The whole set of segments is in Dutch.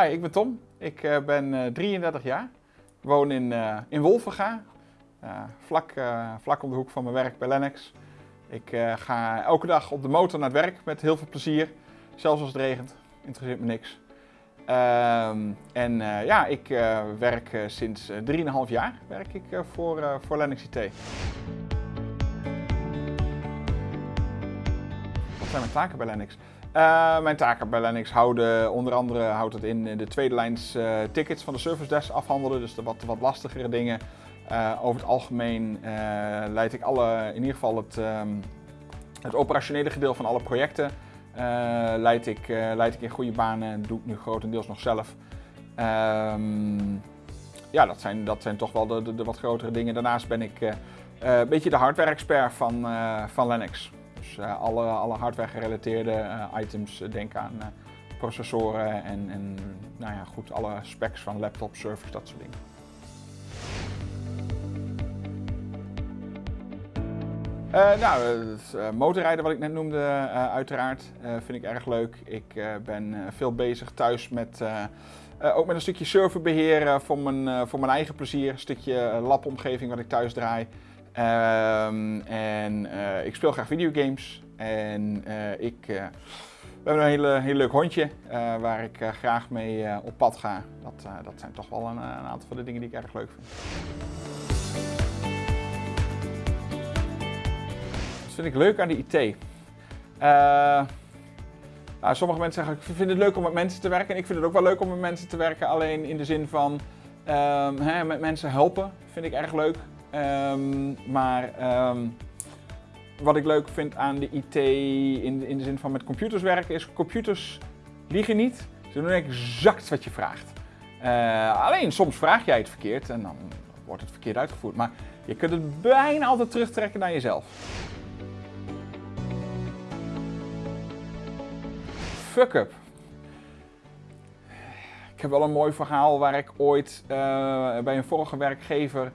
Hi, ik ben Tom. Ik uh, ben uh, 33 jaar. Ik woon in, uh, in Wolvenga, vlak, vlak om de hoek van mijn werk bij Lennox. Ik ga elke dag op de motor naar het werk met heel veel plezier. Zelfs als het regent, interesseert me niks. Ehm, en ja, ik werk sinds 3,5 jaar werk ik, voor, voor Lennox IT. Wat zijn mijn taken bij Lennox? Uh, mijn taken bij Lennox houden onder andere houdt het in de tweede lijns uh, tickets van de service desk afhandelen, dus de wat, wat lastigere dingen. Over het algemeen leid ik alle, in ieder geval het, um, het operationele gedeelte van alle projecten leid, ik, leid ik in goede banen en doe ik nu grotendeels nog zelf. Um, ja, dat zijn, dat zijn toch wel de, de, de, wat grotere dingen. Daarnaast ben ik een beetje de hardware-expert van, van Lennox. Dus uh, alle, alle hardware gerelateerde uh, items, uh, denk aan processoren en, en nou ja, goed, alle specs van laptop, servers, dat soort dingen. nou, het motorrijden wat ik net noemde, uiteraard, vind ik erg leuk. Ik ben veel bezig thuis met, ook met een stukje serverbeheer voor, mijn, voor mijn eigen plezier. Een stukje labomgeving wat ik thuis draai. Um, en uh, ik speel graag videogames. En uh, ik uh, we een hele, heel leuk hondje waar ik graag mee op pad ga. Dat, dat zijn toch wel een, een, aantal van de dingen die ik erg leuk vind. Wat vind ik leuk aan de IT? Nou, sommige mensen zeggen, ik vind het leuk om met mensen te werken. En ik vind het ook wel leuk om met mensen te werken. Alleen in de zin van um, hè, met mensen helpen vind ik erg leuk. Um, maar um, wat ik leuk vind aan de IT in, in de zin van met computers werken is computers liegen niet. Ze doen exact wat je vraagt. Uh, alleen soms vraag jij het verkeerd en dan wordt het verkeerd uitgevoerd. Maar je kunt het bijna altijd terugtrekken naar jezelf. Fuck up. Ik heb wel een mooi verhaal waar ik ooit uh, bij een vorige werkgever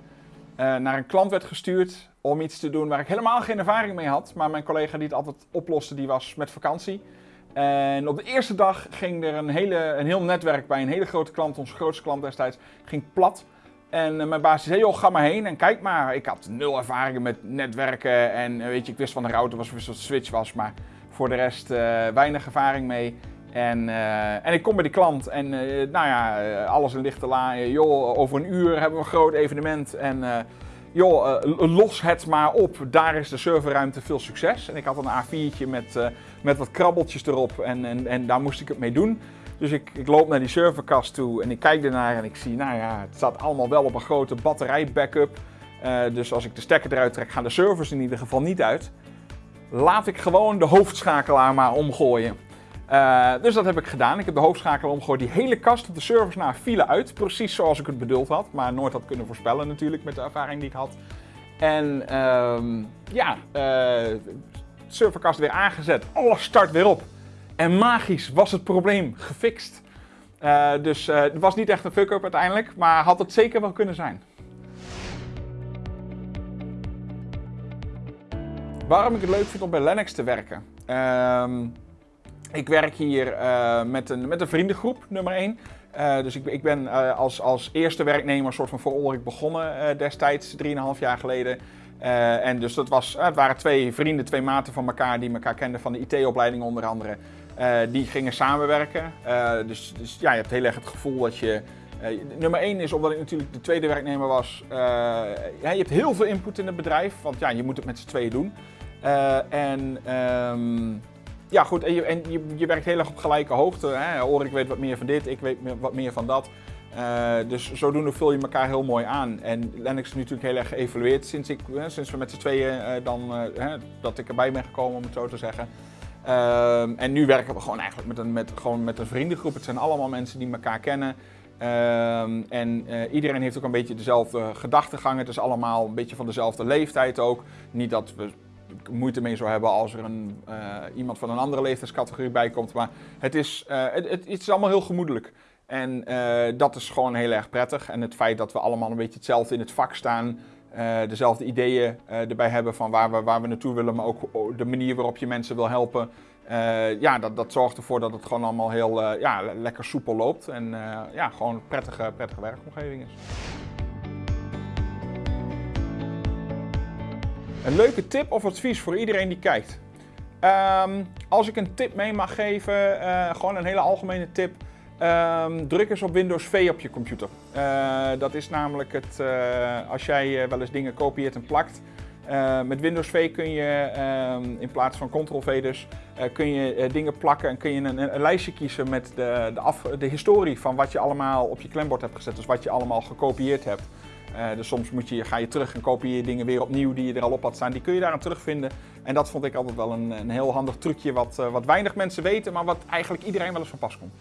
uh, naar een klant werd gestuurd om iets te doen waar ik helemaal geen ervaring mee had. Maar mijn collega die het altijd oploste, die was met vakantie. En op de eerste dag ging er een, hele, een heel netwerk bij een hele grote klant, onze grootste klant destijds, ging plat. En uh, mijn baas zei, joh, ga maar heen en kijk maar. Ik had nul ervaringen met netwerken en uh, weet je, ik wist van de router was, wist wat switch was, maar voor de rest weinig ervaring mee. En, uh, en ik kom bij die klant en uh, nou ja, uh, alles in lichte la. joh, over een uur hebben we een groot evenement en joh, los het maar op. Daar is de serverruimte veel succes. En ik had een A4'tje met, met wat krabbeltjes erop en, en, en daar moest ik het mee doen. Dus ik, ik loop naar die serverkast toe en ik kijk ernaar en ik zie, nou ja, het staat allemaal wel op een grote batterij backup. dus als ik de stekker eruit trek, gaan de servers in ieder geval niet uit. Laat ik gewoon de hoofdschakelaar maar omgooien. Uh, dus dat heb ik gedaan. Ik heb de hoofdschakelaar omgegooid. Die hele kast op de servers naar vielen uit. Precies zoals ik het bedoeld had. Maar nooit had kunnen voorspellen natuurlijk met de ervaring die ik had. En uh, ja, uh, serverkast weer aangezet. Alles start weer op. En magisch was het probleem gefixt. Uh, dus het was niet echt een fuck-up uiteindelijk. Maar had het zeker wel kunnen zijn. Waarom ik het leuk vind om bij Linux te werken? Ehm, ik werk hier uh, met, een, met een vriendengroep, nummer 1. Uh, eh, dus ik, ik ben uh, als, als eerste werknemer soort van voor begonnen destijds, 3,5 jaar geleden. en dus dat was, het waren twee vrienden, twee maten van elkaar die elkaar kenden van de IT-opleiding onder andere. die gingen samenwerken. dus, dus ja, je hebt heel erg het gevoel dat je... nummer 1 is omdat ik natuurlijk de tweede werknemer was. ja, je hebt heel veel input in het bedrijf, want ja, je moet het met z'n tweeën doen. en... Um, ja, goed, en, je, en je, je, werkt heel erg op gelijke hoogte. Hè? Weet wat meer van dit, ik weet wat meer van dat. Uh, dus zodoende vul je elkaar heel mooi aan. En Lennox is natuurlijk heel erg geëvalueerd sinds, ik, hè, sinds we met z'n tweeën uh, dan, hè, dat ik erbij ben gekomen, om het zo te zeggen. En nu werken we gewoon eigenlijk met een, met, gewoon met een vriendengroep. Het zijn allemaal mensen die elkaar kennen. En iedereen heeft ook een beetje dezelfde gedachtegang. Het is allemaal een beetje van dezelfde leeftijd ook. Niet dat we moeite mee zou hebben als er een, uh, iemand van een andere leeftijdscategorie bij komt. Maar het is, uh, het, het, is allemaal heel gemoedelijk. En uh, dat is gewoon heel erg prettig. En het feit dat we allemaal een beetje hetzelfde in het vak staan, dezelfde ideeën erbij hebben van waar we, waar we naartoe willen, maar ook de manier waarop je mensen wil helpen. ja, dat, dat zorgt ervoor dat het gewoon allemaal heel ja, lekker soepel loopt. En ja, gewoon een prettige, prettige werkomgeving is. Een leuke tip of advies voor iedereen die kijkt. Ehm, als ik een tip mee mag geven, uh, gewoon een hele algemene tip. Um, druk eens op Windows V op je computer. Uh, dat is namelijk het, uh, als jij wel eens dingen kopieert en plakt. met Windows V kun je um, in plaats van Ctrl-V dus, kun je dingen plakken en kun je een, lijstje kiezen met de, de, de historie van wat je allemaal op je klembord hebt gezet. Dus wat je allemaal gekopieerd hebt. Uh, dus soms moet je, ga je terug en kopieer je dingen weer opnieuw die je er al op had staan. Die kun je daar aan terugvinden. En dat vond ik altijd wel een, een heel handig trucje wat, uh, wat weinig mensen weten, maar wat eigenlijk iedereen wel eens van pas komt.